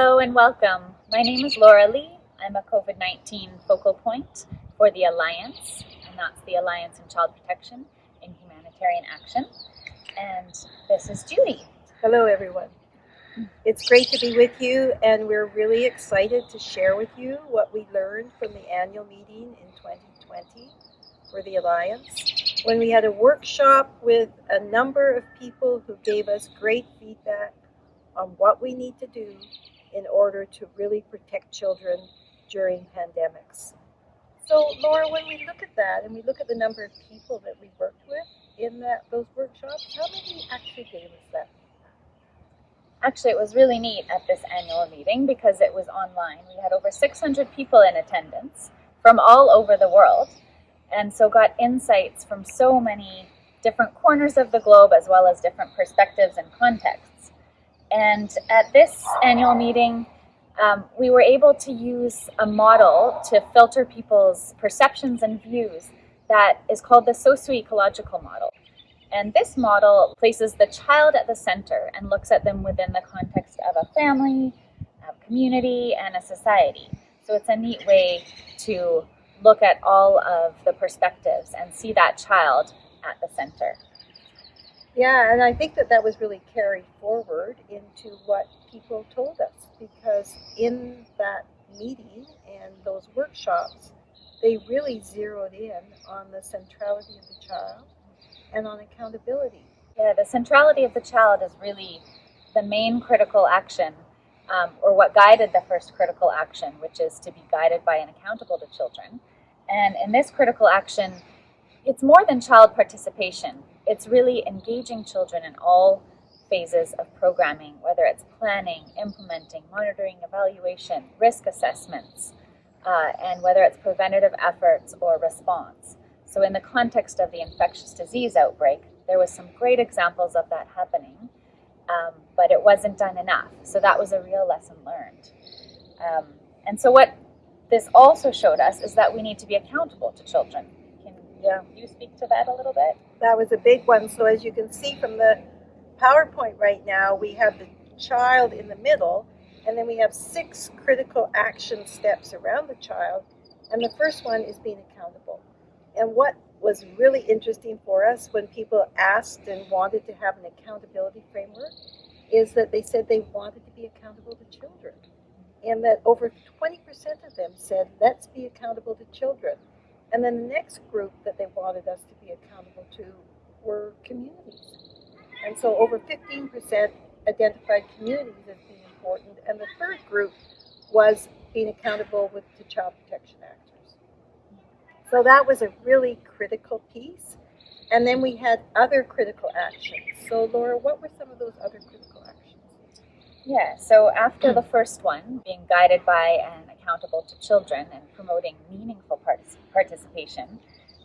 Hello and welcome. My name is Laura Lee. I'm a COVID 19 focal point for the Alliance, and that's the Alliance in Child Protection in Humanitarian Action. And this is Judy. Hello, everyone. It's great to be with you, and we're really excited to share with you what we learned from the annual meeting in 2020 for the Alliance, when we had a workshop with a number of people who gave us great feedback on what we need to do in order to really protect children during pandemics. So, Laura, when we look at that and we look at the number of people that we worked with in that those workshops, how many actually gave us that? Actually, it was really neat at this annual meeting because it was online. We had over 600 people in attendance from all over the world, and so got insights from so many different corners of the globe as well as different perspectives and contexts. And at this annual meeting, um, we were able to use a model to filter people's perceptions and views that is called the socio-ecological model. And this model places the child at the center and looks at them within the context of a family, a community, and a society. So it's a neat way to look at all of the perspectives and see that child at the center. Yeah, and I think that that was really carried forward into what people told us because in that meeting and those workshops, they really zeroed in on the centrality of the child and on accountability. Yeah, the centrality of the child is really the main critical action, um, or what guided the first critical action, which is to be guided by and accountable to children. And in this critical action, it's more than child participation. It's really engaging children in all phases of programming, whether it's planning, implementing, monitoring, evaluation, risk assessments, uh, and whether it's preventative efforts or response. So in the context of the infectious disease outbreak, there was some great examples of that happening, um, but it wasn't done enough. So that was a real lesson learned. Um, and so what this also showed us is that we need to be accountable to children. Can yeah. you speak to that a little bit? That was a big one. So as you can see from the PowerPoint right now, we have the child in the middle, and then we have six critical action steps around the child. And the first one is being accountable. And what was really interesting for us when people asked and wanted to have an accountability framework is that they said they wanted to be accountable to children. And that over 20% of them said, let's be accountable to children. And then the next group that they wanted us to be accountable to were communities. And so over 15% identified communities as being important. And the third group was being accountable with the Child Protection actors. So that was a really critical piece. And then we had other critical actions. So, Laura, what were some of those other critical? Yeah, so after the first one, being guided by and accountable to children and promoting meaningful partic participation,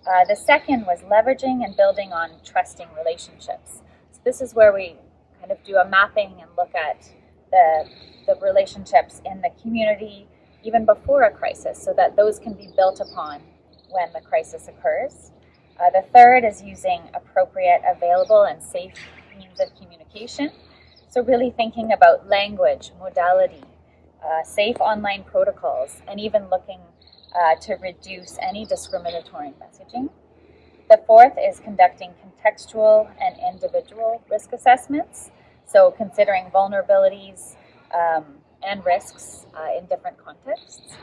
uh, the second was leveraging and building on trusting relationships. So, this is where we kind of do a mapping and look at the, the relationships in the community even before a crisis so that those can be built upon when the crisis occurs. Uh, the third is using appropriate, available, and safe means of communication. So really thinking about language, modality, uh, safe online protocols, and even looking uh, to reduce any discriminatory messaging. The fourth is conducting contextual and individual risk assessments. So considering vulnerabilities um, and risks uh, in different contexts.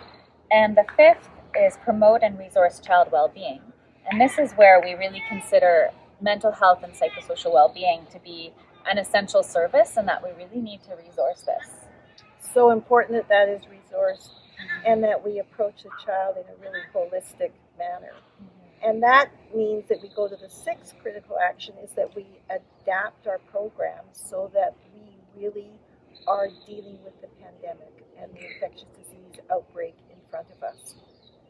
And the fifth is promote and resource child well-being. And this is where we really consider mental health and psychosocial well-being to be an essential service and that we really need to resource this. So important that that is resourced and that we approach the child in a really holistic manner. Mm-hmm. And that means that we go to the sixth critical action is that we adapt our programs so that we really are dealing with the pandemic and the infectious disease outbreak in front of us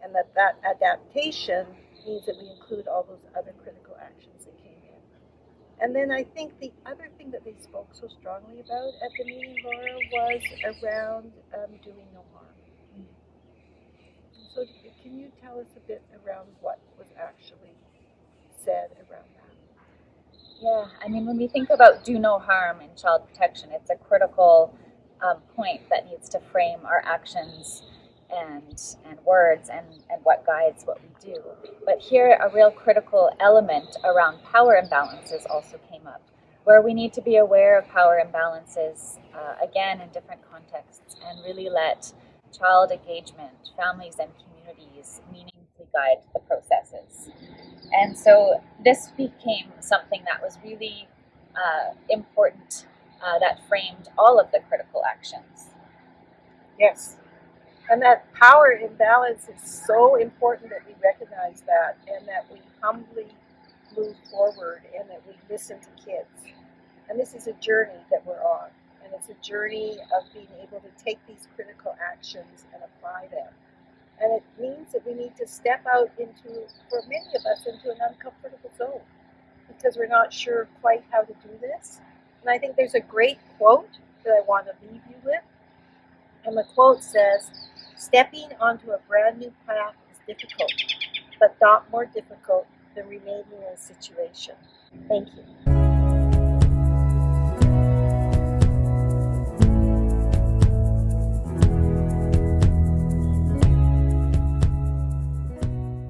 and that that adaptation means that we include all those other critical actions that came in. And then I think the other thing that they spoke so strongly about at the meeting, Laura, was around um, doing no harm. So can you tell us a bit around what was actually said around that? Yeah, I mean, when we think about do no harm in child protection, it's a critical um, point that needs to frame our actions and and words and, and what guides what we do. But here a real critical element around power imbalances also came up, where we need to be aware of power imbalances uh, again in different contexts and really let child engagement, families and communities meaningfully guide the processes. And so this became something that was really uh, important uh, that framed all of the critical actions. Yes. And that power imbalance is so important that we recognize that and that we humbly move forward and that we listen to kids. And this is a journey that we're on. And it's a journey of being able to take these critical actions and apply them. And it means that we need to step out into, for many of us, into an uncomfortable zone because we're not sure quite how to do this. And I think there's a great quote that I want to leave you with. And the quote says, Stepping onto a brand new path is difficult, but not more difficult than remaining in a situation. Thank you.